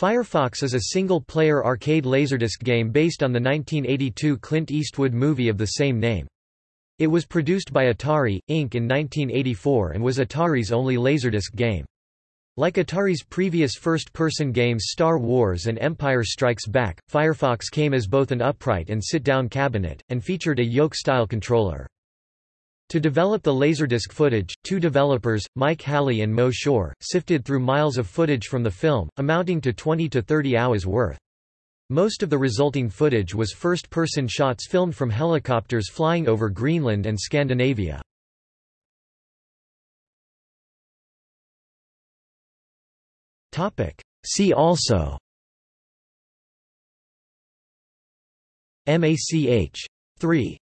Firefox is a single-player arcade laserdisc game based on the 1982 Clint Eastwood movie of the same name. It was produced by Atari, Inc. in 1984 and was Atari's only laserdisc game. Like Atari's previous first-person games Star Wars and Empire Strikes Back, Firefox came as both an upright and sit-down cabinet, and featured a yoke-style controller. To develop the Laserdisc footage, two developers, Mike Hally and Moe Shore, sifted through miles of footage from the film, amounting to 20 to 30 hours worth. Most of the resulting footage was first-person shots filmed from helicopters flying over Greenland and Scandinavia. See also MACH 3